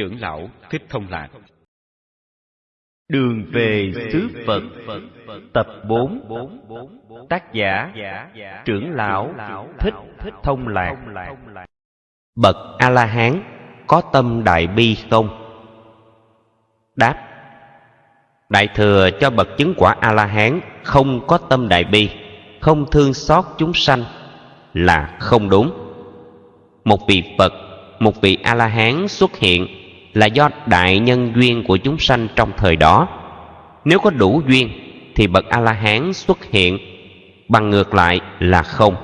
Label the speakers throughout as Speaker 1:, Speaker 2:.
Speaker 1: Trưởng lão Thích Thông Lạc
Speaker 2: Đường về xứ Phật Tập 4 Tác giả Trưởng lão Thích Thông Lạc Bậc A-la-hán có tâm đại bi không? Đáp Đại thừa cho bậc chứng quả A-la-hán không có tâm đại bi, không thương xót chúng sanh là không đúng. Một vị Phật, một vị A-la-hán xuất hiện là do đại nhân duyên của chúng sanh trong thời đó. Nếu có đủ duyên thì bậc A-la-hán xuất hiện, bằng ngược lại là không.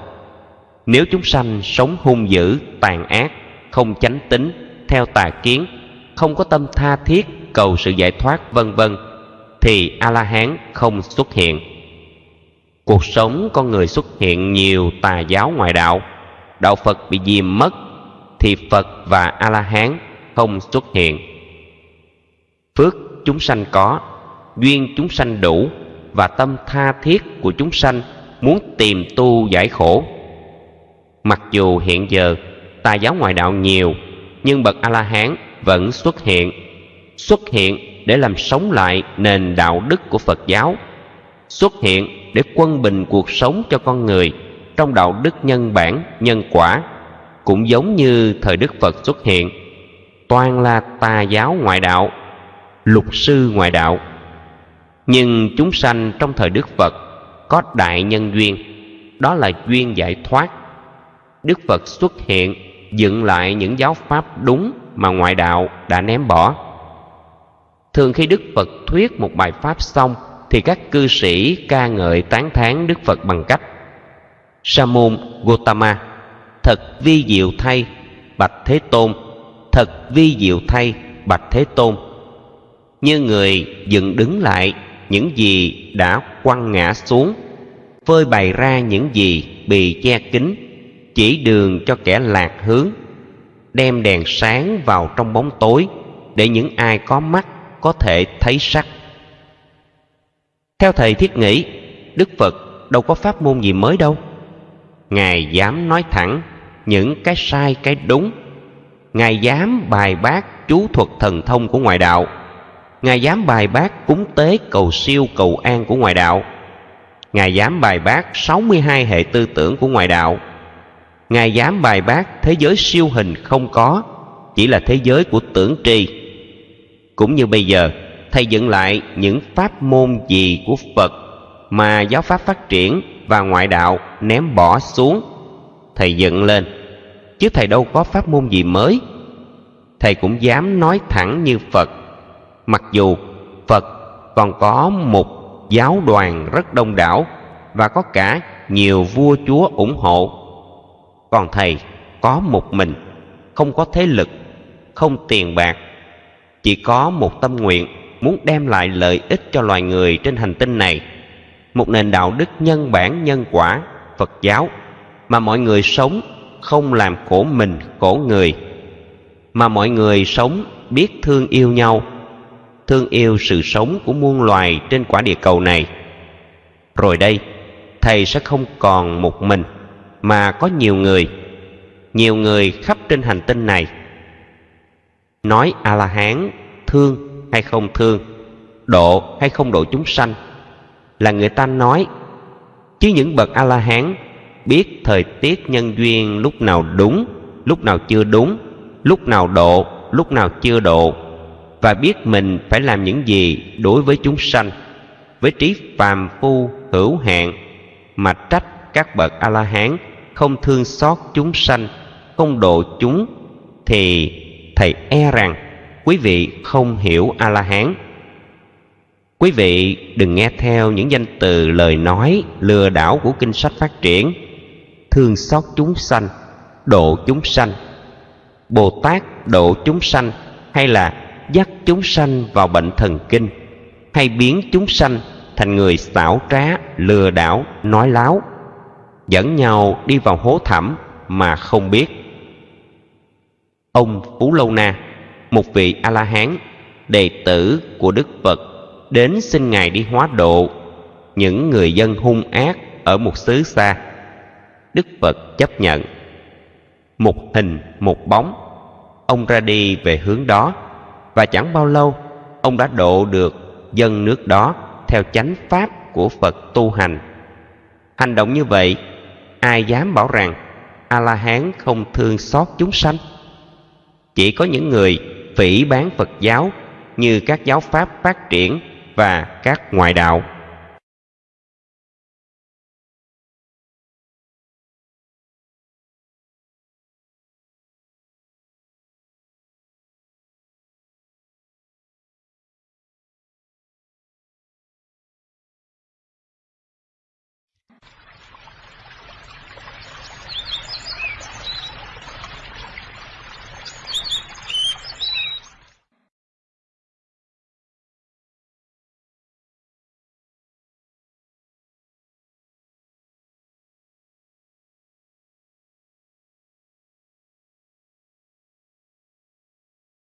Speaker 2: Nếu chúng sanh sống hung dữ, tàn ác, không chánh tính, theo tà kiến, không có tâm tha thiết cầu sự giải thoát vân vân thì a la hán không xuất hiện cuộc sống con người xuất hiện nhiều tà giáo ngoại đạo đạo phật bị diêm mất thì phật và a la hán không xuất hiện. Phước chúng sanh có, duyên chúng sanh đủ, và tâm tha thiết của chúng sanh muốn tìm tu giải khổ. Mặc dù hiện giờ tà giáo ngoại đạo nhiều, nhưng bậc a la hán vẫn xuất hiện. Xuất hiện để làm sống lại nền đạo đức của phật giáo. Xuất hiện để quân bình cuộc sống cho con người trong đạo đức nhân bản, nhân quả, cũng giống như thời đức phật xuất hiện toàn là tà giáo ngoại đạo, lục sư ngoại đạo. Nhưng chúng sanh trong thời đức phật có đại nhân duyên, đó là duyên giải thoát. Đức phật xuất hiện, dựng lại những giáo pháp đúng mà ngoại đạo đã ném bỏ. Thường khi đức phật thuyết một bài pháp xong, thì các cư sĩ ca ngợi tán thán đức phật bằng cách sa môn gotama, thật vi diệu thay, bạch thế tôn thật vi diệu thay bạch thế tôn. Như người dựng đứng lại, những gì đã quăng ngã xuống, phơi bày ra những gì bị che kín, chỉ đường cho kẻ lạc hướng, đem đèn sáng vào trong bóng tối để những ai có mắt có thể thấy sắc. Theo thầy thiết nghĩ, đức phật đâu có pháp môn gì mới đâu. Ngài dám nói thẳng những cái sai, cái đúng ngài dám bài bác chú thuật thần thông của ngoại đạo. Ngài dám bài bác cúng tế cầu siêu cầu an của ngoại đạo. Ngài dám bài bác 62 hệ tư tưởng của ngoại đạo. Ngài dám bài bác thế giới siêu hình không có, chỉ là thế giới của tưởng tri. Cũng như bây giờ, thầy dựng lại những pháp môn gì của phật mà giáo pháp phát triển và ngoại đạo ném bỏ xuống, thầy dựng lên chứ thầy đâu có pháp môn gì mới. Thầy cũng dám nói thẳng như phật. Mặc dù phật còn có một giáo đoàn rất đông đảo và có cả nhiều vua chúa ủng hộ. Còn thầy có một mình, không có thế lực, không tiền bạc, chỉ có một tâm nguyện muốn đem lại lợi ích cho loài người trên hành tinh này. Một nền đạo đức nhân bản, nhân quả, phật giáo mà mọi người sống không làm khổ mình, khổ người, mà mọi người sống biết thương yêu nhau. Thương yêu sự sống của muôn loài trên quả địa cầu này. Rồi đây, thầy sẽ không còn một mình, mà có nhiều người nhiều người khắp trên hành tinh này. Nói a la hán thương hay không thương, độ hay không độ chúng sanh, là người ta nói, chứ những bậc a la hán biết thời tiết nhân duyên lúc nào đúng, lúc nào chưa đúng, lúc nào độ, lúc nào chưa độ, và biết mình phải làm những gì đối với chúng sanh, với trí phàm phu hữu hạn mà trách các bậc a la hán không thương xót chúng sanh, không độ chúng, thì thầy e rằng quý vị không hiểu a la hán quý vị đừng nghe theo những danh từ lời nói lừa đảo của kinh sách phát triển thương xót chúng sanh, độ chúng sanh. Bồ tát độ chúng sanh hay là dắt chúng sanh vào bệnh thần kinh, hay biến chúng sanh thành người xảo trá, lừa đảo, nói láo, dẫn nhau đi vào hố thẳm mà không biết. Ông phú lâu na, một vị a la hán đệ tử của đức phật, đến xin ngài đi hóa độ những người dân hung ác ở một xứ xa đức phật chấp nhận. Một hình, một bóng, ông ra đi về hướng đó, và chẳng bao lâu, ông đã độ được dân nước đó theo chánh pháp của phật tu hành. Hành động như vậy, ai dám bảo rằng a la hán không thương xót chúng sanh? Chỉ có những người phỉ bán phật giáo như các giáo pháp phát triển và các ngoại đạo.